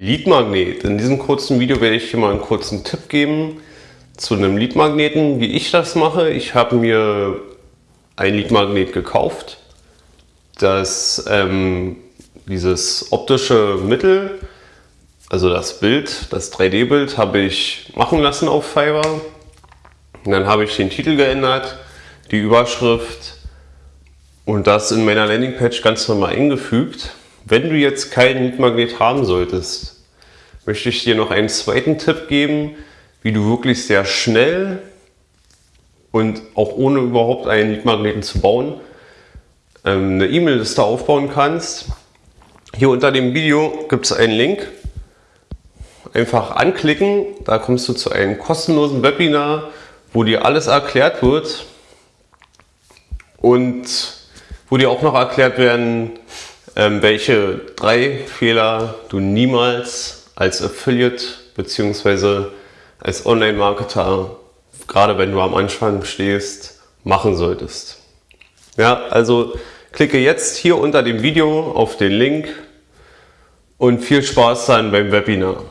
Leadmagnet. In diesem kurzen Video werde ich dir mal einen kurzen Tipp geben zu einem Leadmagneten, wie ich das mache. Ich habe mir ein Leadmagnet gekauft, das ähm, dieses optische Mittel, also das Bild, das 3D-Bild, habe ich machen lassen auf Fiverr. Dann habe ich den Titel geändert, die Überschrift und das in meiner Landingpage ganz normal eingefügt. Wenn du jetzt keinen Mietmagnet haben solltest, möchte ich dir noch einen zweiten Tipp geben, wie du wirklich sehr schnell und auch ohne überhaupt einen Mietmagneten zu bauen, ähm, eine E-Mail-Liste aufbauen kannst. Hier unter dem Video gibt es einen Link. Einfach anklicken, da kommst du zu einem kostenlosen Webinar, wo dir alles erklärt wird und wo dir auch noch erklärt werden, welche drei Fehler du niemals als Affiliate bzw. als Online-Marketer, gerade wenn du am Anfang stehst, machen solltest. Ja, also klicke jetzt hier unter dem Video auf den Link und viel Spaß dann beim Webinar.